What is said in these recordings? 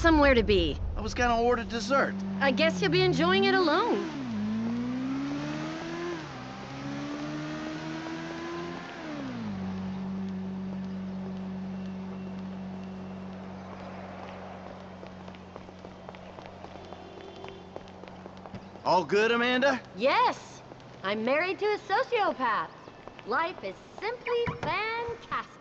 somewhere to be. I was gonna order dessert. I guess you'll be enjoying it alone. All good, Amanda? Yes, I'm married to a sociopath. Life is simply fantastic.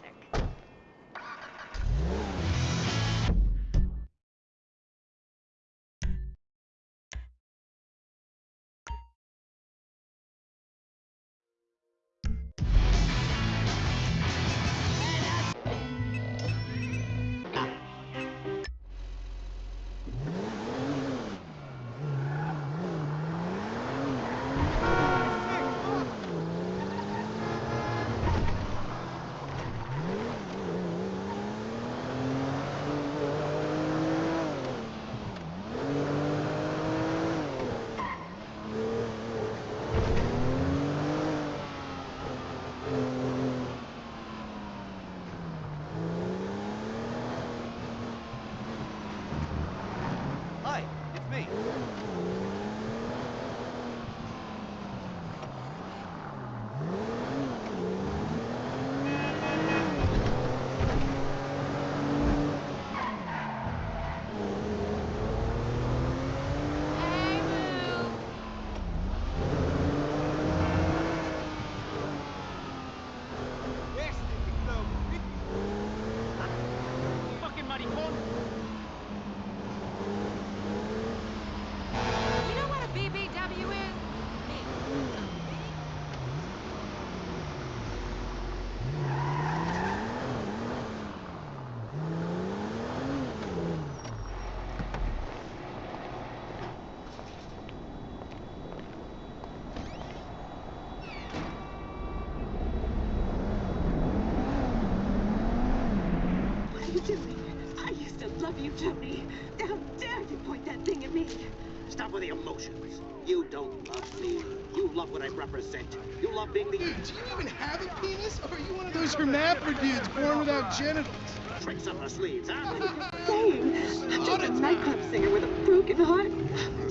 Used to me. How dare you point that thing at me? Stop with the emotions. You don't love me. You love what I represent. You love being the Dude, do you even have a penis? Or are you one of those hermaphrodites born without genitals? tricks up our sleeves, huh? Saying, I'm just a nightclub singer with a broken heart.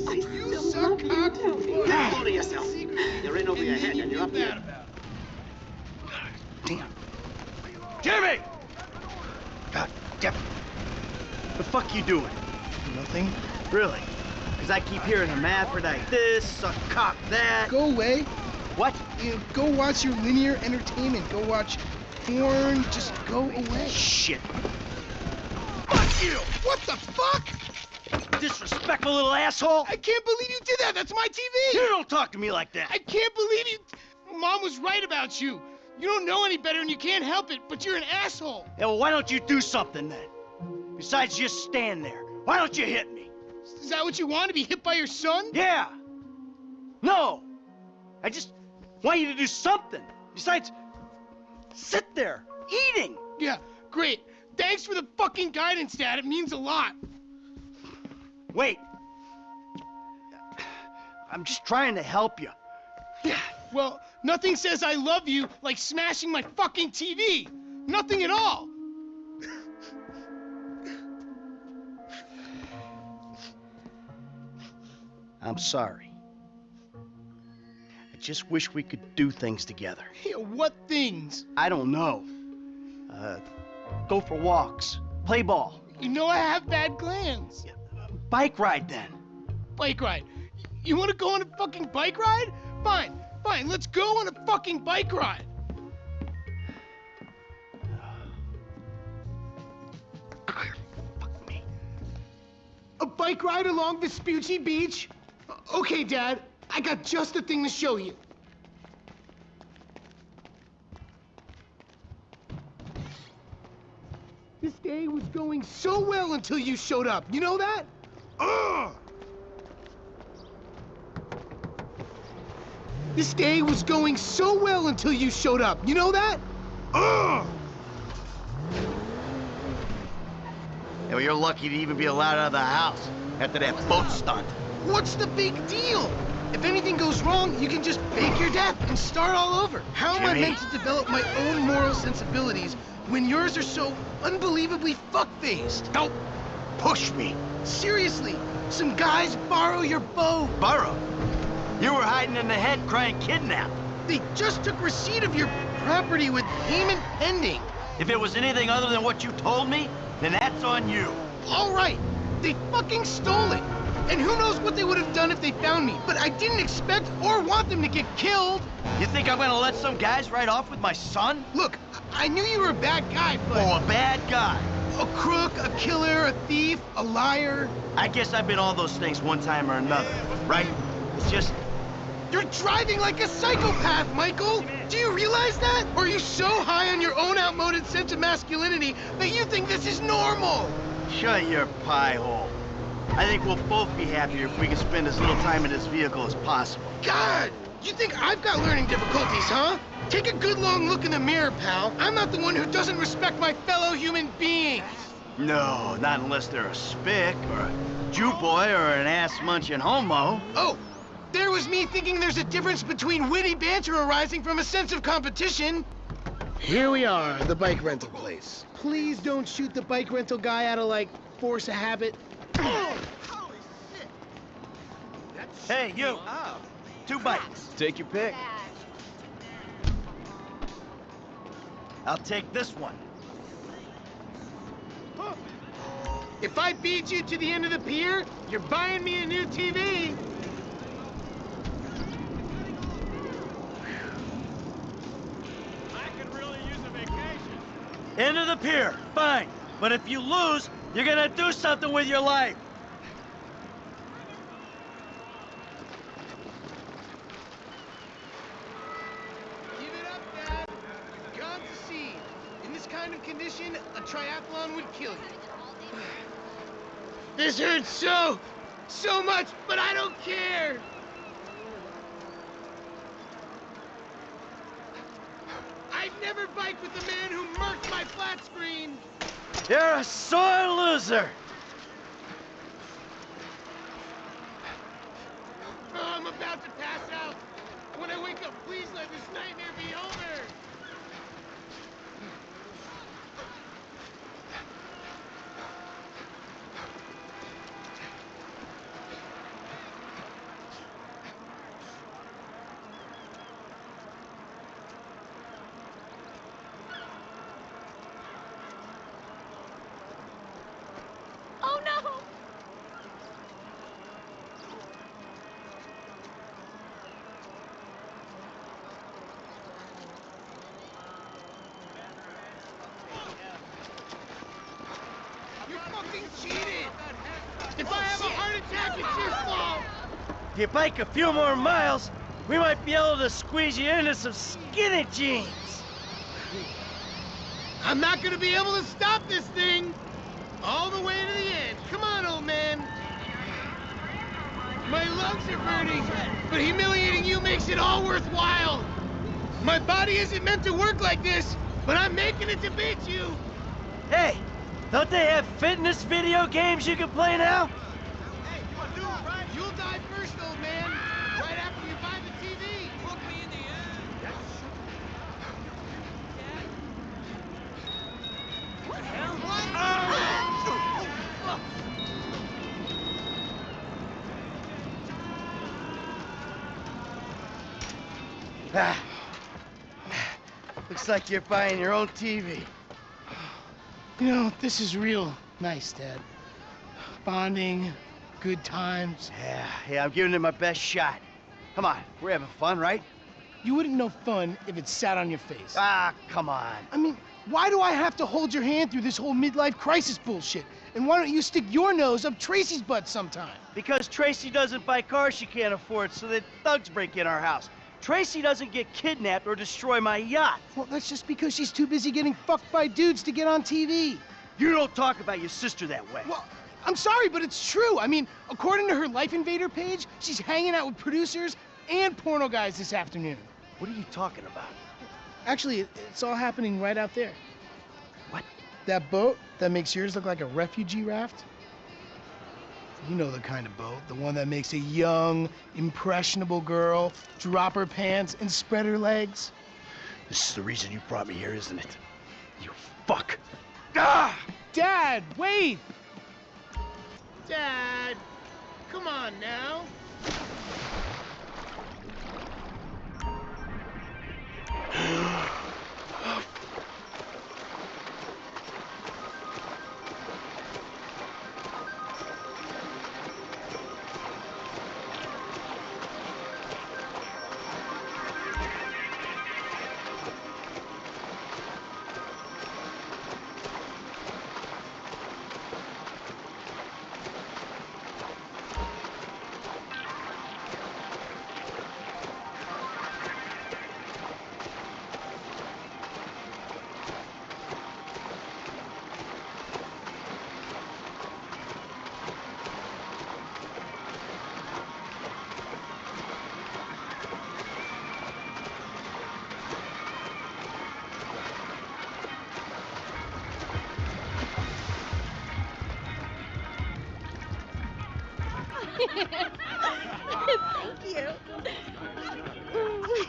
I You still suck love you, cock for Tony. fun. Get hold of yourself. You're in over your head you and you're up feel here. bad about it. Damn. Jimmy! God damn it. The fuck you doing? Nothing. Really? Because I keep hearing hermaphrodite this, suck cock that. Go away. What? You know, go watch your linear entertainment. Go watch porn. Just go away. Shit. Fuck you! What the fuck? Disrespectful little asshole. I can't believe you did that. That's my TV. You don't talk to me like that. I can't believe you. Mom was right about you. You don't know any better and you can't help it, but you're an asshole. Yeah, well, why don't you do something then? Besides just stand there. Why don't you hit me? Is that what you want to be hit by your son? Yeah. No. I just want you to do something. Besides, sit there, eating. Yeah, great. Thanks for the fucking guidance, Dad. It means a lot. Wait. I'm just trying to help you. Yeah. Well, nothing says I love you like smashing my fucking TV. Nothing at all. I'm sorry. I just wish we could do things together. Yeah, what things? I don't know. Uh, go for walks, play ball, You know I have bad glands. bike ride then. Bike ride. You want to go on a fucking bike ride? Fine, fine. Let's go on a fucking bike ride. Fuck me. A bike ride along Vespucci Beach? Okay, Dad. I got just the thing to show you. This day was going so well until you showed up. You know that? Ugh! This day was going so well until you showed up. You know that? Ugh! Yeah, well, you're lucky to even be allowed out of the house after that boat stunt. What's the big deal? If anything goes wrong, you can just fake your death and start all over. How am I meant to develop my own moral sensibilities when yours are so unbelievably fuck-faced? Don't push me. Seriously, some guys borrow your boat. Borrow? you were hiding in the head crying kidnap. They just took receipt of your property with payment pending. If it was anything other than what you told me, then that's on you. All right, they fucking stole it. And who knows what they would have done if they found me. But I didn't expect or want them to get killed. You think I'm gonna let some guys ride off with my son? Look, I knew you were a bad guy, but... Oh, a bad guy. A crook, a killer, a thief, a liar. I guess I've been all those things one time or another, right? It's just, You're driving like a psychopath, Michael! Do you realize that? Or are you so high on your own outmoded sense of masculinity that you think this is normal? shut your pie hole. I think we'll both be happier if we can spend as little time in this vehicle as possible. God! You think I've got learning difficulties, huh? Take a good long look in the mirror, pal. I'm not the one who doesn't respect my fellow human beings. No, not unless they're a spick or a Jew boy or an ass-munching homo. Oh, there was me thinking there's a difference between witty banter arising from a sense of competition. Here we are, the bike rental place. Please don't shoot the bike rental guy out of, like, force of habit. Hey, you. Two bikes. Take your pick. I'll take this one. If I beat you to the end of the pier, you're buying me a new TV. End of the pier. Fine. But if you lose, you're gonna do something with your life. Give it up, Dad. You've gone to sea. In this kind of condition, a triathlon would kill you. This hurts so, so much, but I don't care. I'd never bike with the man who murked my flat screen. You're a sore loser. Oh, I'm about to pass out. When I wake up, please let this nightmare be over. Oh no! You fucking cheated! If I have a oh, heart attack, it's your fault! If you bike a few more miles, we might be able to squeeze you into some skinny jeans. I'm not gonna be able to stop this thing! All the way to the end. Come on, old man. My lungs are burning, but humiliating you makes it all worthwhile. My body isn't meant to work like this, but I'm making it to beat you. Hey, don't they have fitness video games you can play now? Hey, you do, right? You'll die first, old man. Right after you buy the TV. Book me in the end. Ah. Looks like you're buying your own TV. You know, this is real nice, Dad. Bonding, good times. Yeah, yeah, I'm giving it my best shot. Come on, we're having fun, right? You wouldn't know fun if it sat on your face. Ah, come on. I mean, why do I have to hold your hand through this whole midlife crisis bullshit? And why don't you stick your nose up Tracy's butt sometime? Because Tracy doesn't buy cars she can't afford, so that thugs break in our house. Tracy doesn't get kidnapped or destroy my yacht. Well, that's just because she's too busy getting fucked by dudes to get on TV. You don't talk about your sister that way. Well, I'm sorry, but it's true. I mean, according to her Life Invader page, she's hanging out with producers and porno guys this afternoon. What are you talking about? Actually, it's all happening right out there. What? That boat that makes yours look like a refugee raft? You know the kind of boat, the one that makes a young, impressionable girl drop her pants and spread her legs. This is the reason you brought me here, isn't it? You fuck. Ah! Dad, wait! Dad, come on now. Thank you.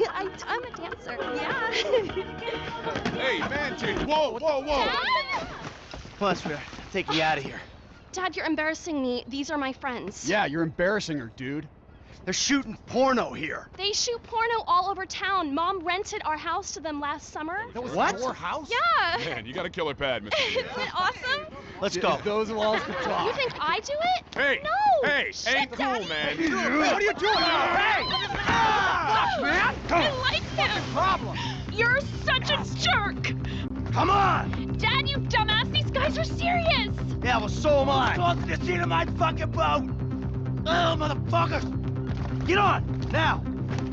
I, I'm a dancer. Yeah. Hey, man, change. Whoa, whoa, whoa. Dad? Come on, sweetheart. Take you out of here. Dad, you're embarrassing me. These are my friends. Yeah, you're embarrassing her, dude. They're shooting porno here. They shoot porno all over town. Mom rented our house to them last summer. That was What? your house? Yeah. Man, you got a killer pad, Mr. Isn't it awesome? Let's go. Those walls can talk. You think I do it? Hey, No. hey, Shit, ain't cool, Daddy. man. What are you doing? Hey! Ah! man! I like him. Problem. You're such a jerk. Come on! Dad, you dumbass. These guys are serious. Yeah, well, so am I. Talk to the seat of my fucking boat. Oh, motherfuckers! Get on now.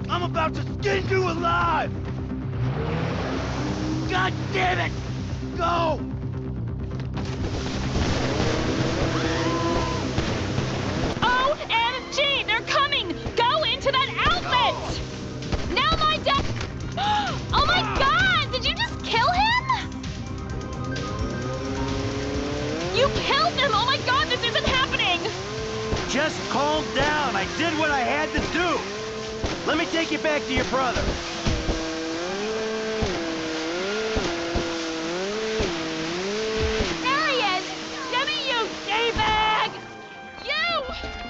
I'm about to skin you alive. God damn it! Back to your brother. There he is! Jimmy, you D-bag! You!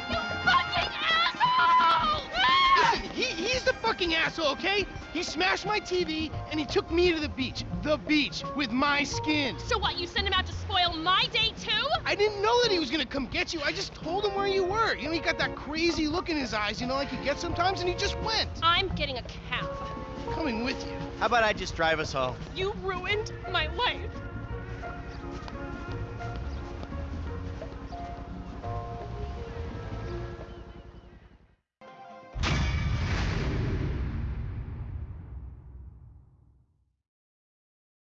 You fucking asshole! Ah! Listen, he, he's the fucking asshole, okay? He smashed my TV and he took me to the beach. The beach with my skin. So what, you sent him out to spoil my day too? I didn't know that he was gonna come get you. I just told him where you were. You know, he got that crazy look in his eyes, you know, like he gets sometimes, and he just went. I'm getting a cab. Coming with you. How about I just drive us home? You ruined my life.